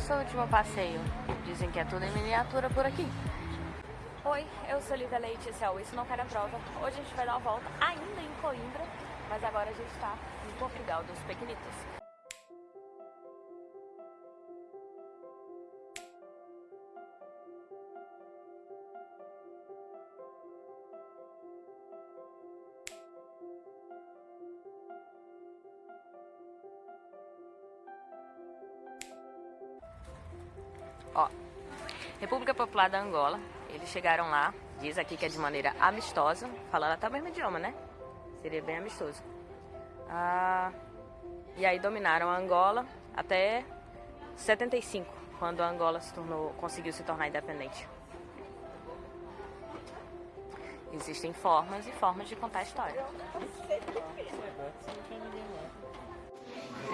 nosso último passeio. Dizem que é tudo em miniatura por aqui. Oi, eu sou Lívia esse é Isso Não Cai na Prova. Hoje a gente vai dar uma volta ainda em Coimbra, mas agora a gente está em Portugal dos Pequenitos. Ó, República Popular da Angola. Eles chegaram lá, diz aqui que é de maneira amistosa, falando até o mesmo idioma, né? Seria bem amistoso. Ah, e aí dominaram a Angola até 75, quando a Angola se tornou, conseguiu se tornar independente. Existem formas e formas de contar a história.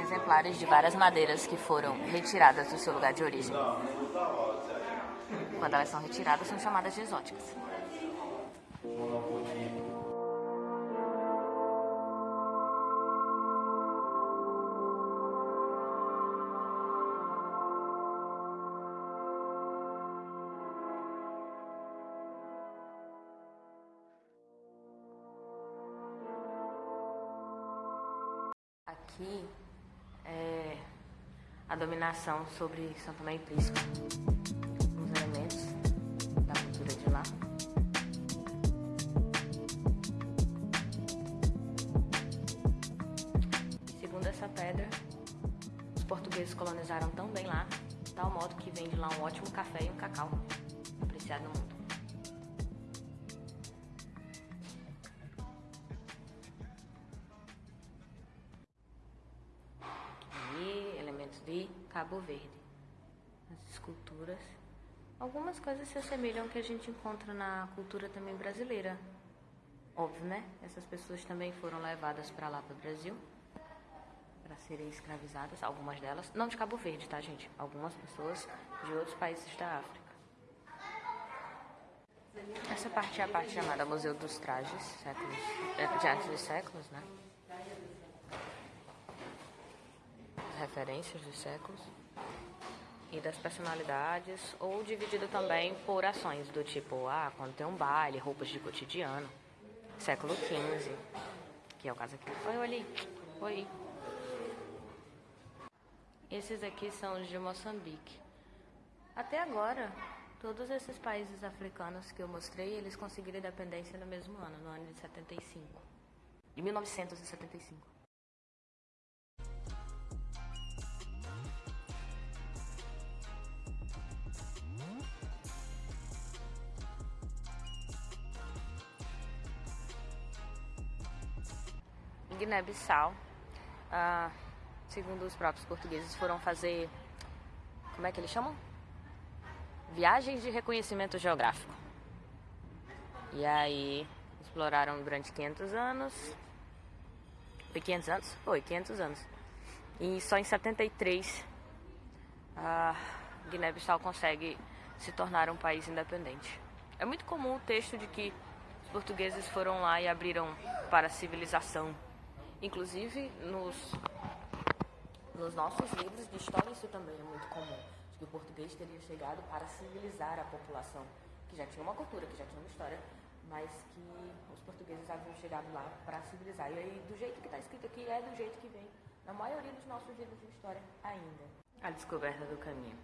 Exemplares de várias madeiras que foram retiradas do seu lugar de origem. Quando elas são retiradas, são chamadas de exóticas. Aqui a dominação sobre São Tomé e Príncipe. Os elementos da cultura de lá. Segundo essa pedra, os portugueses colonizaram tão bem lá, tal modo que vem de lá um ótimo café e um cacau, apreciado no mundo. Cabo Verde. As esculturas. Algumas coisas se assemelham ao que a gente encontra na cultura também brasileira. Óbvio, né? Essas pessoas também foram levadas para lá, para o Brasil, para serem escravizadas, algumas delas. Não de Cabo Verde, tá, gente? Algumas pessoas de outros países da África. Essa parte é a parte chamada Museu dos Trajes, séculos, é, de antes de séculos, né? Referências dos séculos e das personalidades, ou dividido também por ações do tipo, ah, quando tem um baile, roupas de cotidiano, século XV, que é o caso aqui. Oi, ali, oi. Esses aqui são os de Moçambique. Até agora, todos esses países africanos que eu mostrei, eles conseguiram independência no mesmo ano, no ano de 75. De 1975. Guiné-Bissau, ah, segundo os próprios portugueses, foram fazer. Como é que eles chamam? Viagens de reconhecimento geográfico. E aí exploraram durante 500 anos. Foi 500 anos? Foi, 500 anos. E só em 73 a Guiné-Bissau consegue se tornar um país independente. É muito comum o texto de que os portugueses foram lá e abriram para a civilização Inclusive, nos, nos nossos livros de história, isso também é muito comum. De que o português teria chegado para civilizar a população, que já tinha uma cultura, que já tinha uma história, mas que os portugueses haviam chegado lá para civilizar. E aí, do jeito que está escrito aqui, é do jeito que vem na maioria dos nossos livros de história ainda. A descoberta do caminho.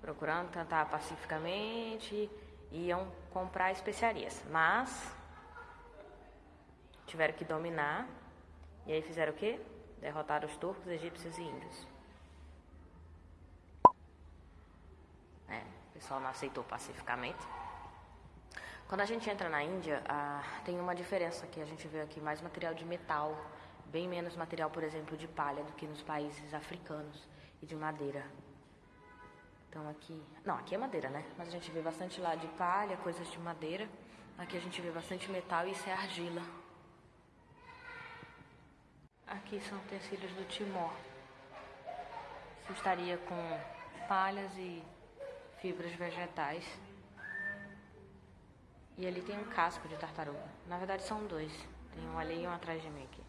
Procurando cantar pacificamente, iam comprar especiarias, mas tiveram que dominar. E aí fizeram o quê? Derrotaram os turcos, egípcios e índios. É, o pessoal não aceitou pacificamente. Quando a gente entra na Índia, ah, tem uma diferença que a gente vê aqui, mais material de metal, bem menos material, por exemplo, de palha do que nos países africanos e de madeira. Então aqui, não, aqui é madeira, né? Mas a gente vê bastante lá de palha, coisas de madeira. Aqui a gente vê bastante metal e isso é argila. Aqui são utensílios do Timor. Isso estaria com palhas e fibras vegetais. E ali tem um casco de tartaruga. Na verdade são dois. Tem um ali e um atrás de mim aqui.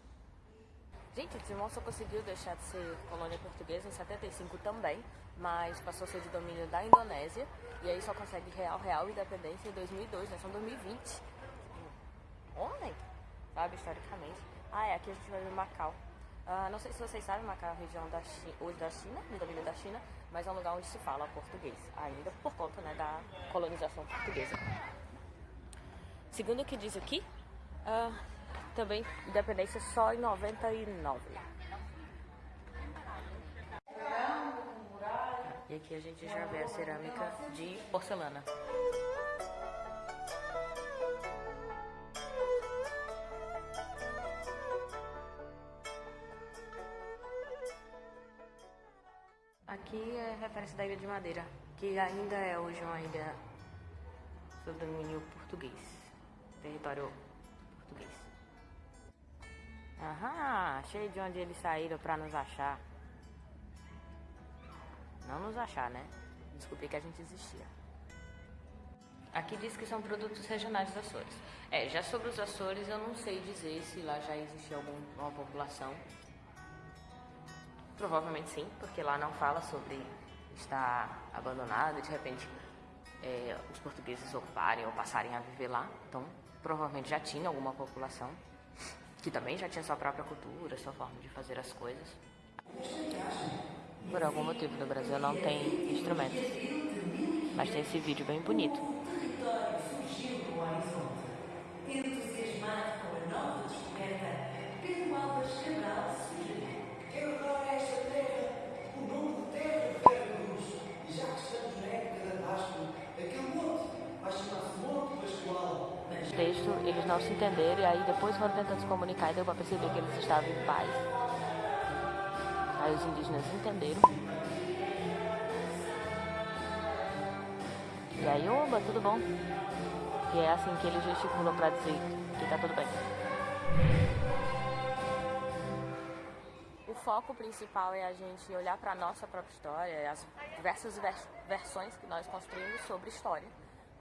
Gente, Timor só conseguiu deixar de ser colônia portuguesa em 75 também, mas passou a ser de domínio da Indonésia e aí só consegue real, real independência em 2002, né? São 2020. Ontem, sabe, historicamente. Ah, é, aqui a gente vai ver Macau. Ah, não sei se vocês sabem, Macau é a região da China, hoje da China, de domínio da China, mas é um lugar onde se fala português, ainda por conta né, da colonização portuguesa. Segundo o que diz aqui, uh, também independência só em 99. E aqui a gente já vê a cerâmica de porcelana. Aqui é referência da Ilha de Madeira, que ainda é hoje uma ilha sob domínio português, território português. Aham, cheio de onde eles saíram para nos achar. Não nos achar, né? Descobrir que a gente existia. Aqui diz que são produtos regionais dos Açores. É, já sobre os Açores eu não sei dizer se lá já existia alguma população. Provavelmente sim, porque lá não fala sobre estar abandonado e de repente é, os portugueses ocuparem ou passarem a viver lá. Então, provavelmente já tinha alguma população que também já tinha sua própria cultura, sua forma de fazer as coisas. Por algum motivo no Brasil não tem instrumentos, mas tem esse vídeo bem bonito. Entusiasmado com a nova descoberta, Pedro Alves Cabral sugeriu. Eu adoro esta terra, o nome de terra verga-nos. Já que estamos na época da Páscoa, aquele monte vai chamar-se Monte Pascoal. Mas texto, eles não se entenderam e aí depois foram tentando se comunicar e deu para perceber que eles estavam em paz. Aí os indígenas entenderam. E aí, oba, tudo bom? E é assim que eles gesticulam para dizer que tá tudo bem. O foco principal é a gente olhar para a nossa própria história, as diversas vers versões que nós construímos sobre história,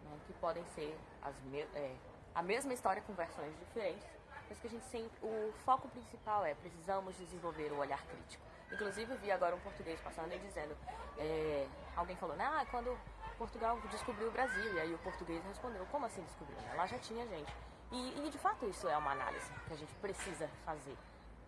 né, que podem ser as é, a mesma história com versões diferentes, mas que a gente sempre, o foco principal é precisamos desenvolver o olhar crítico. Inclusive vi agora um português passando e dizendo, é, alguém falou, ah, quando Portugal descobriu o Brasil, e aí o português respondeu, como assim descobriu? Lá já tinha gente. E, e de fato isso é uma análise que a gente precisa fazer.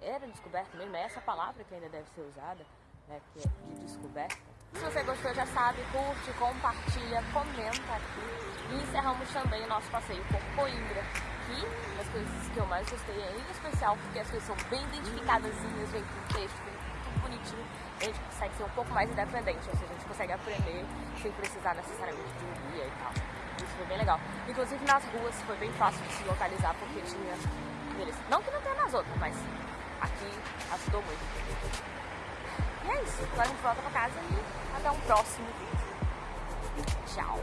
Era descoberto mesmo, é essa palavra que ainda deve ser usada, né, que é de descoberta. Se você gostou, já sabe, curte, compartilha, comenta aqui. E encerramos também o nosso passeio por Coimbra, que das coisas que eu mais gostei, é em especial porque as coisas são bem identificadas, vem com texto, vem tudo bonitinho. A gente consegue ser um pouco mais independente, ou seja, a gente consegue aprender sem precisar necessariamente de um guia e tal. Isso foi bem legal. Inclusive nas ruas foi bem fácil de se localizar porque tinha. Não que não tenha nas outras, mas aqui ajudou muito. E é isso. Agora a gente volta pra casa e até um próximo vídeo. Tchau.